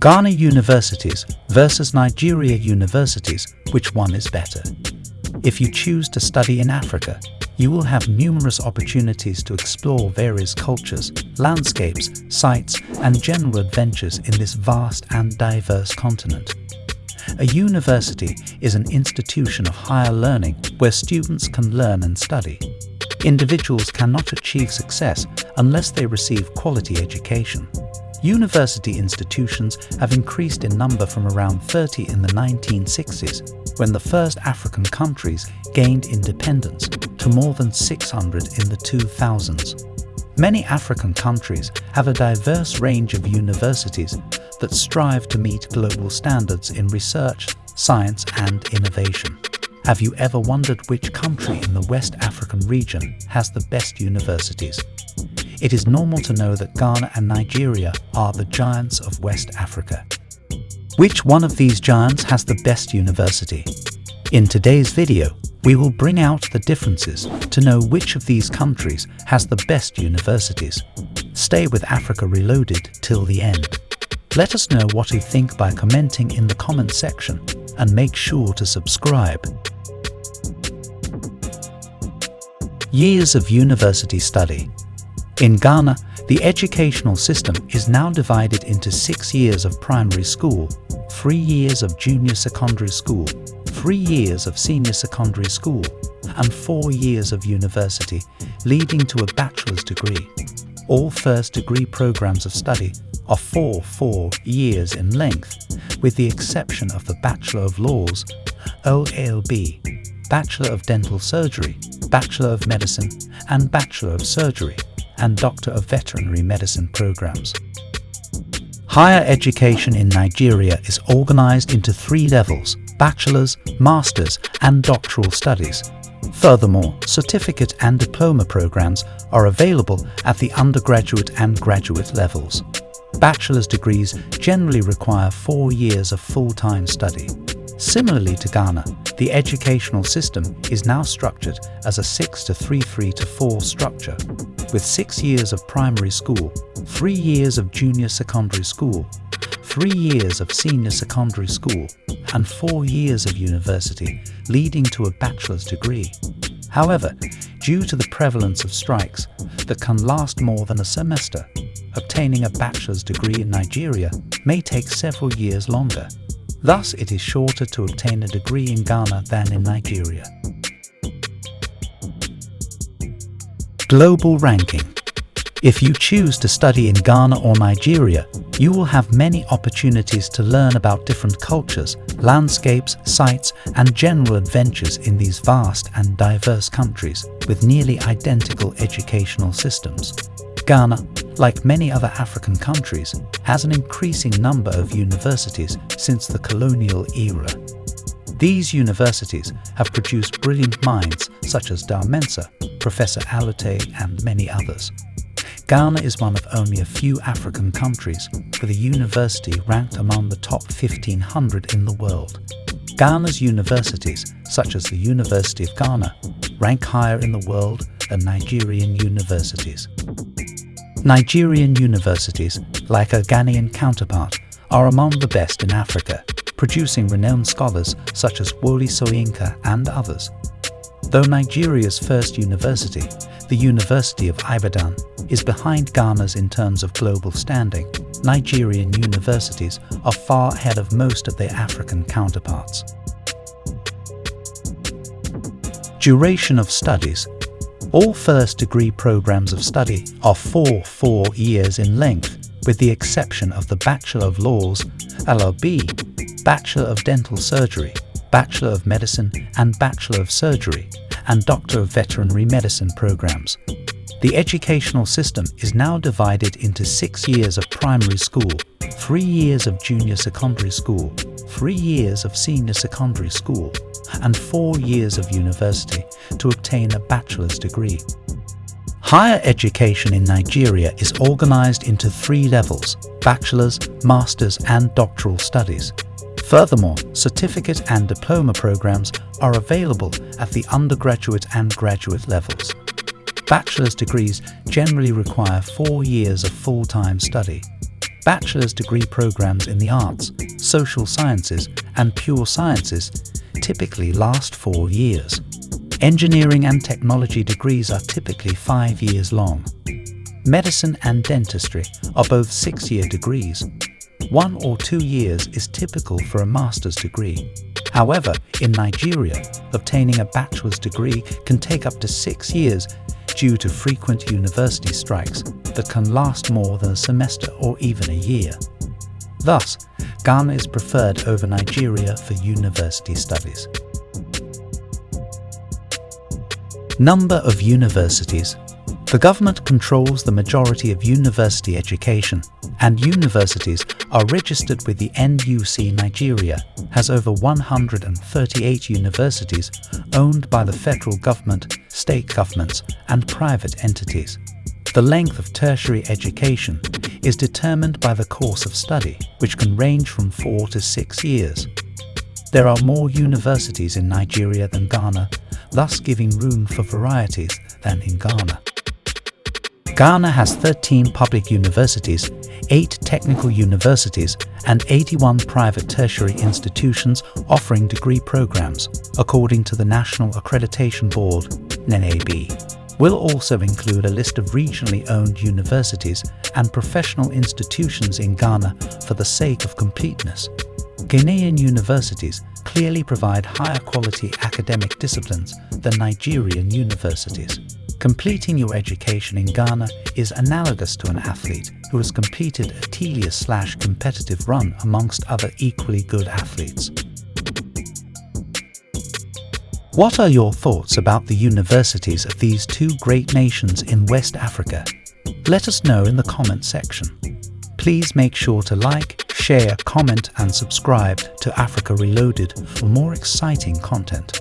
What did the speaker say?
Ghana universities versus Nigeria universities, which one is better? If you choose to study in Africa, you will have numerous opportunities to explore various cultures, landscapes, sites and general adventures in this vast and diverse continent. A university is an institution of higher learning where students can learn and study. Individuals cannot achieve success unless they receive quality education. University institutions have increased in number from around 30 in the 1960s, when the first African countries gained independence, to more than 600 in the 2000s. Many African countries have a diverse range of universities that strive to meet global standards in research, science and innovation. Have you ever wondered which country in the West African region has the best universities? It is normal to know that Ghana and Nigeria are the giants of West Africa. Which one of these giants has the best university? In today's video, we will bring out the differences to know which of these countries has the best universities. Stay with Africa Reloaded till the end. Let us know what you think by commenting in the comment section and make sure to subscribe. Years of University Study in Ghana, the educational system is now divided into six years of primary school, three years of junior secondary school, three years of senior secondary school, and four years of university, leading to a bachelor's degree. All first degree programs of study are four four years in length, with the exception of the Bachelor of Laws, OALB, Bachelor of Dental Surgery, Bachelor of Medicine, and Bachelor of Surgery and Doctor of Veterinary Medicine programs. Higher education in Nigeria is organized into three levels, bachelor's, master's and doctoral studies. Furthermore, certificate and diploma programs are available at the undergraduate and graduate levels. Bachelor's degrees generally require four years of full-time study. Similarly to Ghana, the educational system is now structured as a 6 to 3 3 to 4 structure, with 6 years of primary school, 3 years of junior secondary school, 3 years of senior secondary school, and 4 years of university, leading to a bachelor's degree. However, due to the prevalence of strikes that can last more than a semester, obtaining a bachelor's degree in Nigeria may take several years longer. Thus, it is shorter to obtain a degree in Ghana than in Nigeria. Global Ranking If you choose to study in Ghana or Nigeria, you will have many opportunities to learn about different cultures, landscapes, sites and general adventures in these vast and diverse countries with nearly identical educational systems. Ghana, like many other African countries, has an increasing number of universities since the colonial era. These universities have produced brilliant minds such as Dar Mensah, Professor Alute and many others. Ghana is one of only a few African countries with a university ranked among the top 1500 in the world. Ghana's universities, such as the University of Ghana, rank higher in the world than Nigerian universities. Nigerian universities, like a Ghanaian counterpart, are among the best in Africa, producing renowned scholars such as Wole Soyinka and others. Though Nigeria's first university, the University of Ibadan, is behind Ghana's in terms of global standing, Nigerian universities are far ahead of most of their African counterparts. Duration of studies all first degree programs of study are four four years in length, with the exception of the Bachelor of Laws, LLB, Bachelor of Dental Surgery, Bachelor of Medicine and Bachelor of Surgery, and Doctor of Veterinary Medicine programs. The educational system is now divided into six years of primary school, three years of junior secondary school, three years of senior secondary school, and four years of university to obtain a bachelor's degree. Higher education in Nigeria is organized into three levels, bachelor's, master's and doctoral studies. Furthermore, certificate and diploma programs are available at the undergraduate and graduate levels. Bachelor's degrees generally require four years of full-time study. bachelor's degree programs in the arts, social sciences, and pure sciences typically last four years. Engineering and technology degrees are typically five years long. Medicine and dentistry are both six-year degrees. One or two years is typical for a master's degree. However, in Nigeria, obtaining a bachelor's degree can take up to six years due to frequent university strikes that can last more than a semester or even a year. Thus, Ghana is preferred over Nigeria for university studies. Number of universities the government controls the majority of university education, and universities are registered with the NUC Nigeria has over 138 universities owned by the federal government, state governments and private entities. The length of tertiary education is determined by the course of study, which can range from four to six years. There are more universities in Nigeria than Ghana, thus giving room for varieties than in Ghana. Ghana has 13 public universities, 8 technical universities and 81 private tertiary institutions offering degree programs, according to the National Accreditation Board, NAB. Will also include a list of regionally owned universities and professional institutions in Ghana for the sake of completeness. Ghanaian universities clearly provide higher quality academic disciplines than Nigerian universities. Completing your education in Ghana is analogous to an athlete who has completed a tedious slash competitive run amongst other equally good athletes. What are your thoughts about the universities of these two great nations in West Africa? Let us know in the comment section. Please make sure to like, share, comment and subscribe to Africa Reloaded for more exciting content.